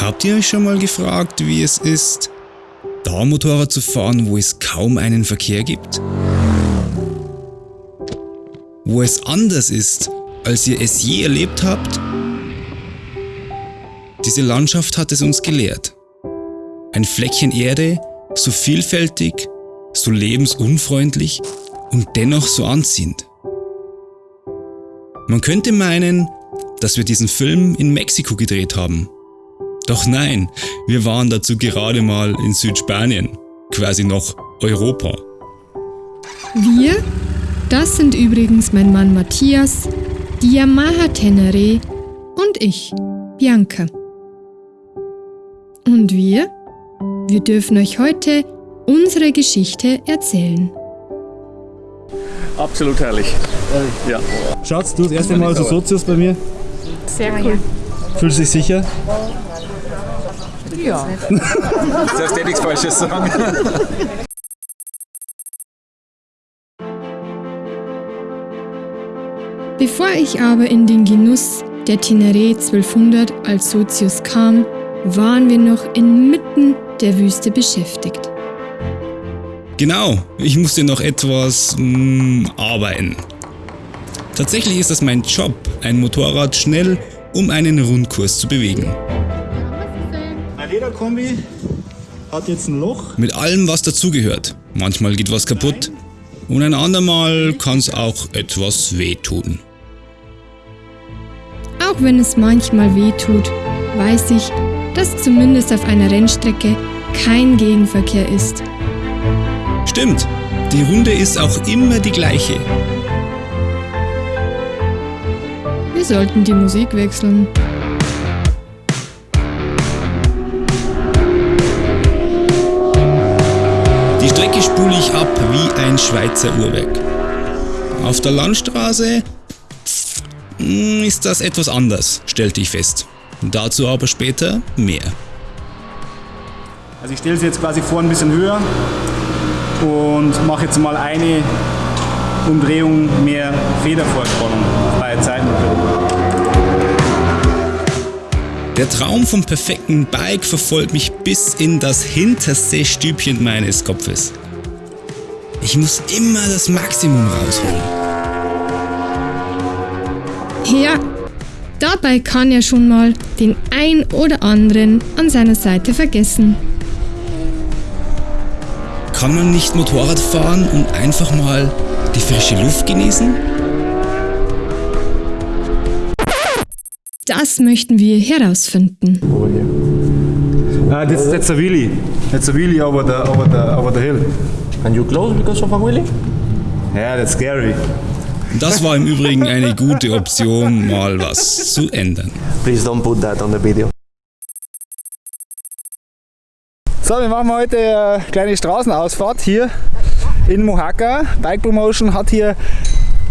Habt ihr euch schon mal gefragt, wie es ist, da Motorrad zu fahren, wo es kaum einen Verkehr gibt? Wo es anders ist, als ihr es je erlebt habt? Diese Landschaft hat es uns gelehrt. Ein Fleckchen Erde, so vielfältig, so lebensunfreundlich und dennoch so anziehend. Man könnte meinen, dass wir diesen Film in Mexiko gedreht haben. Doch nein, wir waren dazu gerade mal in Südspanien, quasi noch Europa. Wir? Das sind übrigens mein Mann Matthias, die Yamaha Tenere und ich, Bianca. Und wir? Wir dürfen euch heute unsere Geschichte erzählen. Absolut herrlich. Ja. Schatz, du das erste Mal so Sozius bei mir. Sehr cool. Fühlst du dich sicher? Ja. Darfst dir nichts Falsches sagen. Bevor ich aber in den Genuss der Teneré 1200 als Sozius kam, waren wir noch inmitten der Wüste beschäftigt. Genau, ich musste noch etwas mh, arbeiten. Tatsächlich ist das mein Job, ein Motorrad schnell um einen Rundkurs zu bewegen. Lederkombi hat jetzt ein Loch. Mit allem, was dazugehört. Manchmal geht was kaputt und ein andermal kann es auch etwas wehtun. Auch wenn es manchmal weh tut, weiß ich, dass zumindest auf einer Rennstrecke kein Gegenverkehr ist. Stimmt, die Runde ist auch immer die gleiche. Wir sollten die Musik wechseln. Die Strecke spule ich ab wie ein Schweizer Uhrwerk. Auf der Landstraße hm, ist das etwas anders, stellte ich fest. Dazu aber später mehr. Also ich stelle sie jetzt quasi vor ein bisschen höher und mache jetzt mal eine Umdrehung mehr Federvorspannung bei Zeitmotor. Der Traum vom perfekten Bike verfolgt mich bis in das hinterste Stübchen meines Kopfes. Ich muss immer das Maximum rausholen. Ja, dabei kann er schon mal den ein oder anderen an seiner Seite vergessen. Kann man nicht Motorrad fahren und einfach mal die frische Luft genießen? Das möchten wir herausfinden. Uh, that's, that's a wheelie. That's a wheelie over the, over the, over the hill. And you close because of a wheelie? Yeah, that's scary. Das war im Übrigen eine gute Option, mal was zu ändern. Please don't put that on the video. So, wir machen heute eine kleine Straßenausfahrt hier in Mohaka. Bike Promotion hat hier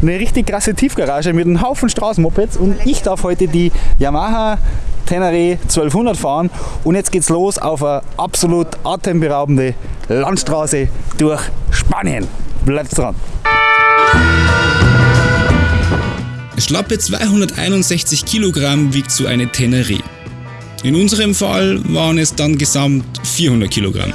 eine richtig krasse Tiefgarage mit einem Haufen Straßenmopeds und ich darf heute die Yamaha Tenere 1200 fahren und jetzt geht's los auf eine absolut atemberaubende Landstraße durch Spanien. Bleibt dran! Schlappe 261 Kilogramm wiegt so eine Teneré. In unserem Fall waren es dann gesamt 400 Kilogramm.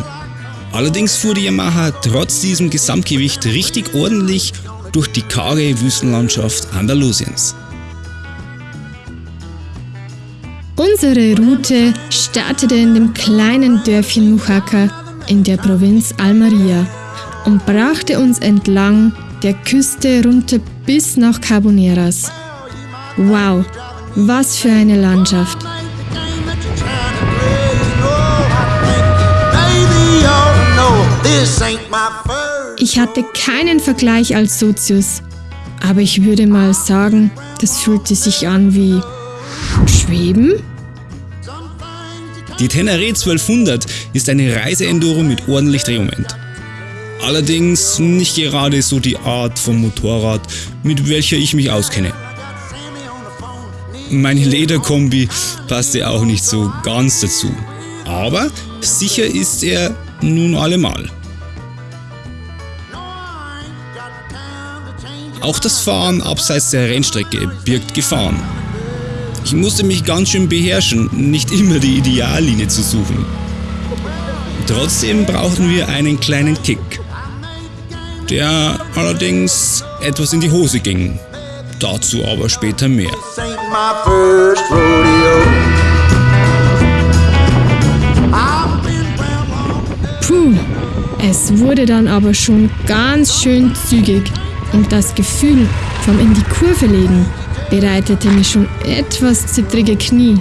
Allerdings fuhr die Yamaha trotz diesem Gesamtgewicht richtig ordentlich durch die karge Wüstenlandschaft Andalusiens. Unsere Route startete in dem kleinen Dörfchen Mujaca in der Provinz Almeria und brachte uns entlang der Küste runter bis nach Carboneras. Wow, was für eine Landschaft! Ich hatte keinen Vergleich als Sozius, aber ich würde mal sagen, das fühlte sich an wie Schweben? Die Tenere 1200 ist eine Reiseenduro mit ordentlich Drehmoment. Allerdings nicht gerade so die Art von Motorrad, mit welcher ich mich auskenne. Meine Lederkombi passte auch nicht so ganz dazu. Aber sicher ist er nun allemal. Auch das Fahren abseits der Rennstrecke birgt Gefahren. Ich musste mich ganz schön beherrschen, nicht immer die Ideallinie zu suchen. Trotzdem brauchten wir einen kleinen Kick, der allerdings etwas in die Hose ging. Dazu aber später mehr. Puh, es wurde dann aber schon ganz schön zügig und das Gefühl vom in die Kurve legen bereitete mir schon etwas zittrige Knie.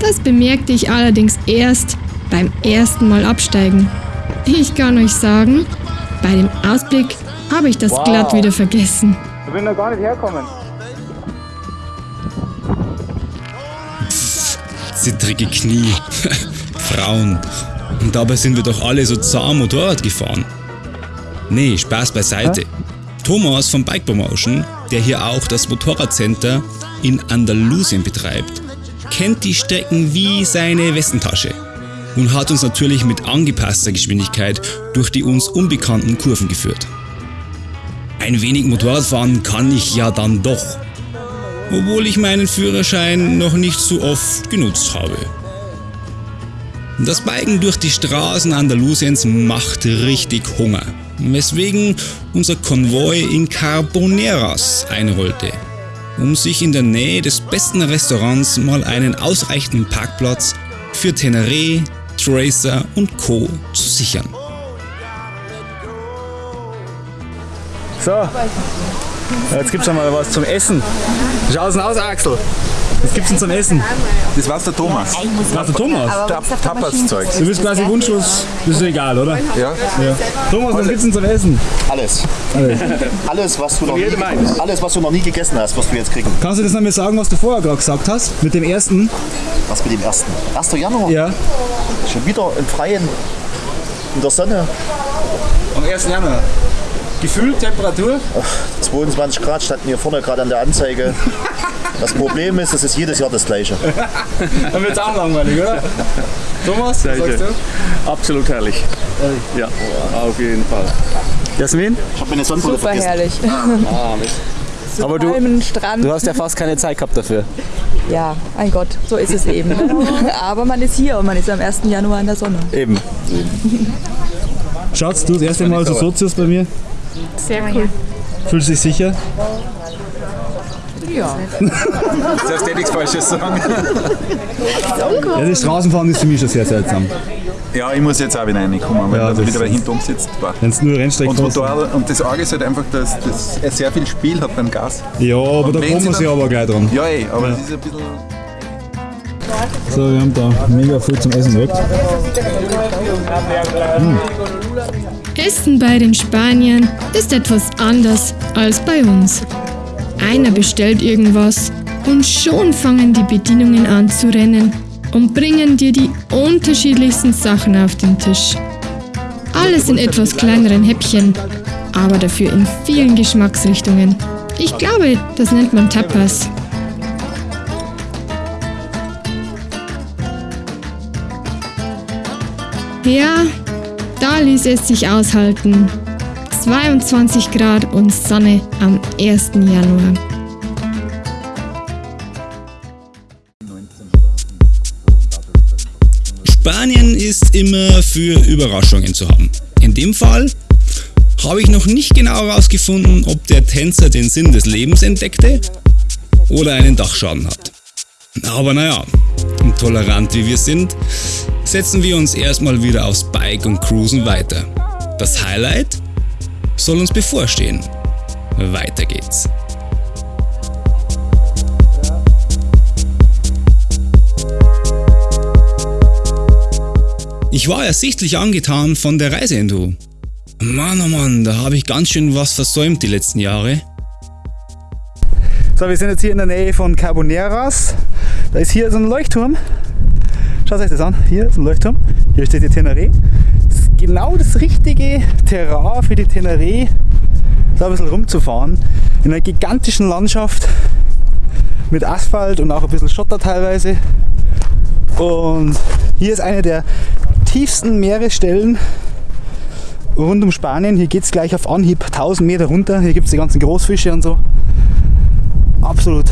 Das bemerkte ich allerdings erst beim ersten Mal absteigen. Ich kann euch sagen, bei dem Ausblick habe ich das Wow. glatt wieder vergessen. Ich bin noch gar nicht hergekommen. Zittrige Knie. Frauen. Und dabei sind wir doch alle so zahm Motorrad gefahren. Nee, Spaß beiseite. Thomas von Bike Promotion, der hier auch das Motorradcenter in Andalusien betreibt, kennt die Strecken wie seine Westentasche und hat uns natürlich mit angepasster Geschwindigkeit durch die uns unbekannten Kurven geführt. Ein wenig Motorradfahren kann ich ja dann doch, obwohl ich meinen Führerschein noch nicht so oft genutzt habe. Das Biken durch die Straßen Andalusiens macht richtig Hunger, weswegen unser Konvoi in Carboneras einrollte, um sich in der Nähe des besten Restaurants mal einen ausreichenden Parkplatz für Teneré, Tracer und Co. zu sichern. So, jetzt gibt's schon mal was zum Essen. Schau's aus, Axel? Was gibt's denn zum Essen? Das war's der Thomas. Was der Thomas? Tap Tapas-Zeug. Du bist quasi wunschlos, das ist egal, oder? Ja. Ja. Thomas, was gibt's denn zum Essen? Alles. Alles, was du noch nie, alles, was du noch nie gegessen hast, wirst du jetzt kriegen. Kannst du das nochmal sagen, was du vorher gerade gesagt hast? Mit dem ersten? Was mit dem ersten? 1. Januar? Ja. Schon wieder im Freien, in der Sonne. Am 1. Januar. Gefühl, Temperatur? 22 Grad standen hier vorne gerade an der Anzeige. Das Problem ist, es ist jedes Jahr das gleiche. Dann wird's auch langweilig, oder? Thomas, was sagst du? Absolut herrlich. Ja, auf jeden Fall. Jasmin? Ich habe meine Sonnenbrille Super vergessen. herrlich. Aber du, Palmen, Strand. du hast ja fast keine Zeit gehabt dafür. Ja, mein Gott, so ist es eben. Aber man ist hier und man ist am 1. Januar in der Sonne. Eben. Schatz, du das erste Mal so Sozius bei mir? Sehr cool. Fühlst du dich sicher? Ja. Darfst du nichts Falsches sagen? Ja, das Straßenfahren ist für mich schon sehr seltsam. Ja, ich muss jetzt auch wieder reinkommen, weil Ja, ja, das wieder hinter uns sitzt. Wenn es nur Rennstrecken Und, und, da, und das Arge ist halt einfach, dass, dass er sehr viel Spiel hat beim Gas. Ja, aber da wenn kommen sie wir sich aber gleich dran. Ja, ey, aber es ist ein bisschen. So, wir haben da mega viel zum Essen weg. Essen bei den Spaniern ist etwas anders als bei uns. Einer bestellt irgendwas und schon fangen die Bedienungen an zu rennen und bringen dir die unterschiedlichsten Sachen auf den Tisch. Alles in etwas kleineren Häppchen, aber dafür in vielen Geschmacksrichtungen. Ich glaube, das nennt man Tapas. Ja, da ließ es sich aushalten. 22 Grad und Sonne am 1. Januar. Spanien ist immer für Überraschungen zu haben. In dem Fall habe ich noch nicht genau herausgefunden, ob der Tänzer den Sinn des Lebens entdeckte oder einen Dachschaden hat. Aber naja, tolerant wie wir sind, setzen wir uns erstmal wieder aufs Bike und cruisen weiter. Das Highlight soll uns bevorstehen. Weiter geht's. Ich war ersichtlich angetan von der Reiseenduro. Mann, oh Mann, da habe ich ganz schön was versäumt die letzten Jahre. So, wir sind jetzt hier in der Nähe von Carboneras. Da ist hier so ein Leuchtturm. Schaut euch das an. Hier ist ein Leuchtturm. Hier steht die Teneré. Das ist genau das richtige Terrain für die Teneré, da ein bisschen rumzufahren. In einer gigantischen Landschaft mit Asphalt und auch ein bisschen Schotter teilweise. Und hier ist eine der tiefsten Meeresstellen rund um Spanien. Hier geht es gleich auf Anhieb 1000 Meter runter. Hier gibt es die ganzen Großfische und so absolut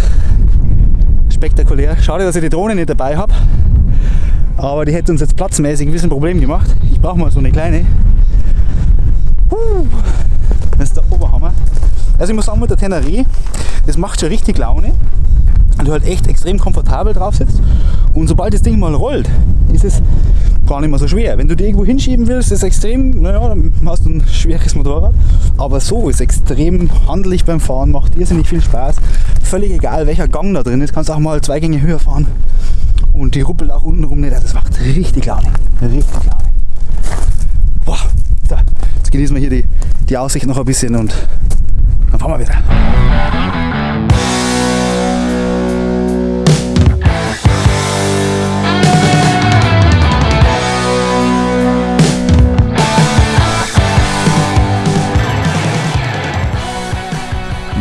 spektakulär. Schade, dass ich die Drohne nicht dabei habe. Aber die hätte uns jetzt platzmäßig ein bisschen Problem gemacht. Ich brauche mal so eine kleine. Das ist der Oberhammer. Also ich muss sagen, mit der Teneré, das macht schon richtig Laune. Und du halt echt extrem komfortabel drauf sitzt. Und sobald das Ding mal rollt, ist es gar nicht mehr so schwer. Wenn du die irgendwo hinschieben willst, ist es extrem, naja, dann hast du ein schweres Motorrad. Aber so ist extrem handlich beim Fahren, macht irrsinnig viel Spaß. Völlig egal, welcher Gang da drin ist, kannst auch mal zwei Gänge höher fahren. Und die ruppelt auch unten rum nicht. Das macht richtig Laune. Richtig Laune. Boah, so, jetzt genießen wir hier die, die Aussicht noch ein bisschen und dann fahren wir wieder.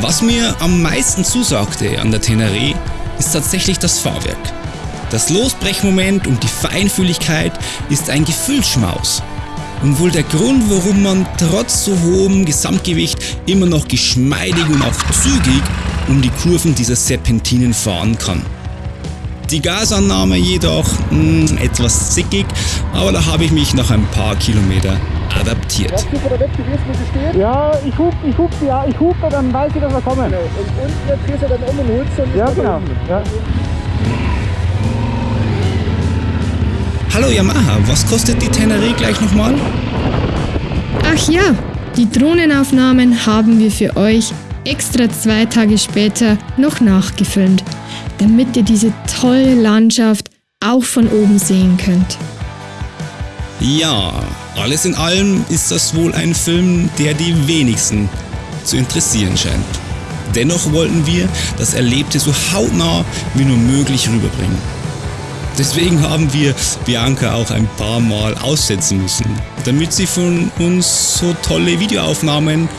Was mir am meisten zusagte an der Teneré, ist tatsächlich das Fahrwerk. Das Losbrechmoment und die Feinfühligkeit ist ein Gefühlsschmaus. Und wohl der Grund, warum man trotz so hohem Gesamtgewicht immer noch geschmeidig und auch zügig um die Kurven dieser Serpentinen fahren kann. Die Gasannahme jedoch mh, etwas zickig, aber da habe ich mich nach ein paar Kilometer adaptiert. Ja, ich hub, ich hub, ja, ich hupe, dann weiß ich, dass wir kommen. Und unten jetzt drehst du dann um und holst dann Ja, genau. Ja. Hallo Yamaha, was kostet die Teneré gleich nochmal? Ach ja, die Drohnenaufnahmen haben wir für euch extra zwei Tage später noch nachgefilmt, damit ihr diese tolle Landschaft auch von oben sehen könnt. Ja, alles in allem ist das wohl ein Film, der die wenigsten zu interessieren scheint. Dennoch wollten wir das Erlebte so hautnah wie nur möglich rüberbringen. Deswegen haben wir Bianca auch ein paar Mal aussetzen müssen, damit sie von uns so tolle Videoaufnahmen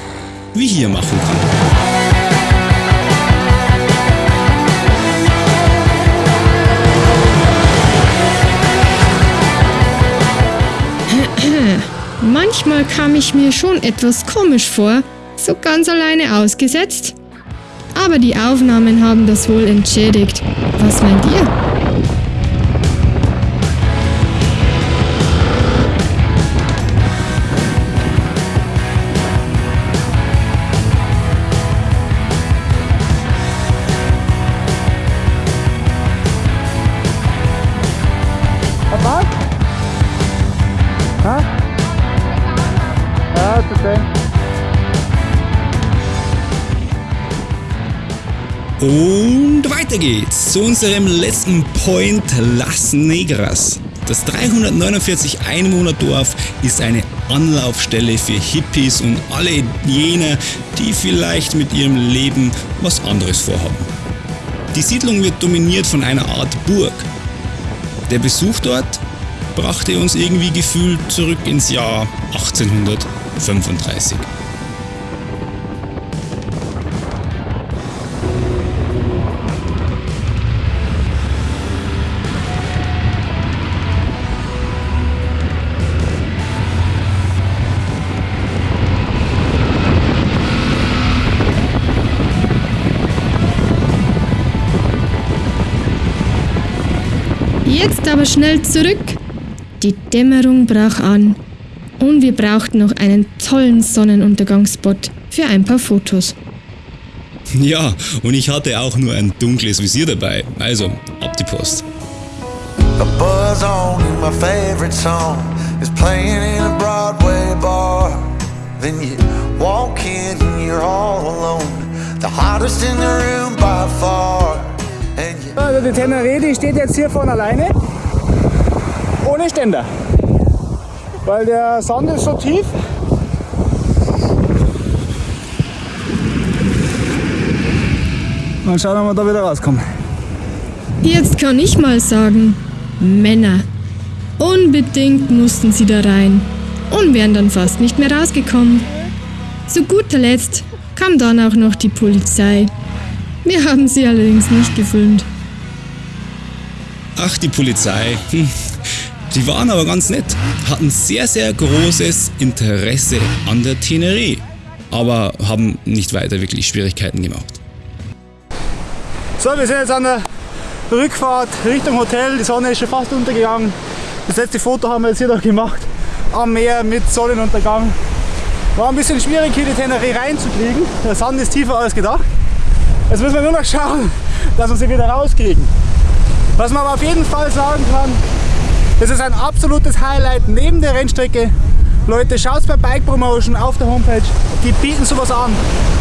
wie hier machen kann. Manchmal kam ich mir schon etwas komisch vor, so ganz alleine ausgesetzt. Aber die Aufnahmen haben das wohl entschädigt. Was meint ihr? Und weiter geht's zu unserem letzten Point Las Negras. Das 349 Einwohnerdorf ist eine Anlaufstelle für Hippies und alle jene, die vielleicht mit ihrem Leben was anderes vorhaben. Die Siedlung wird dominiert von einer Art Burg. Der Besuch dort brachte uns irgendwie gefühlt zurück ins Jahr 1835. Jetzt aber schnell zurück. Die Dämmerung brach an und wir brauchten noch einen tollen Sonnenuntergangsspot für ein paar Fotos. Ja, und ich hatte auch nur ein dunkles Visier dabei. Also, ab die Post. A buzz on and my favorite song is playing in a Broadway bar. Then you walk in and you're all alone, the hottest in the room by far. Also die Teneré, die steht jetzt hier von alleine. Ohne Ständer. Weil der Sand ist so tief. Mal schauen, ob wir da wieder rauskommen. Jetzt kann ich mal sagen, Männer. Unbedingt mussten sie da rein und wären dann fast nicht mehr rausgekommen. Zu guter Letzt kam dann auch noch die Polizei. Wir haben sie allerdings nicht gefilmt. Ach, die Polizei. Hm. Die waren aber ganz nett, hatten sehr, sehr großes Interesse an der Teneré, aber haben nicht weiter wirklich Schwierigkeiten gemacht. So, wir sind jetzt an der Rückfahrt Richtung Hotel. Die Sonne ist schon fast untergegangen. Das letzte Foto haben wir jetzt hier noch gemacht. Am Meer mit Sonnenuntergang. War ein bisschen schwierig hier die Teneré reinzukriegen. Der Sand ist tiefer als gedacht. Jetzt müssen wir nur noch schauen, dass wir sie wieder rauskriegen. Was man aber auf jeden Fall sagen kann, das ist ein absolutes Highlight neben der Rennstrecke. Leute, schaut bei Bike Promotion auf der Homepage. Die bieten sowas an.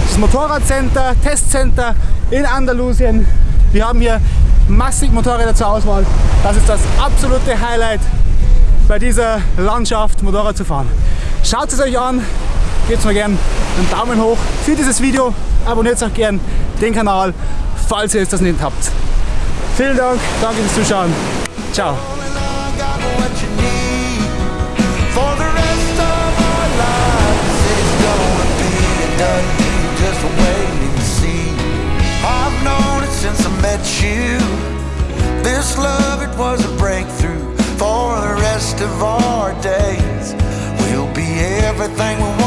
Das Motorradcenter, Testcenter in Andalusien. Wir haben hier massig Motorräder zur Auswahl. Das ist das absolute Highlight bei dieser Landschaft Motorrad zu fahren. Schaut es euch an, gebt mir gerne einen Daumen hoch für dieses Video, abonniert auch gerne den Kanal, falls ihr es das nicht habt. Vielen Dank, danke fürs Zuschauen. Ciao. You, this love it was a breakthrough for the rest of our days. We'll be everything we.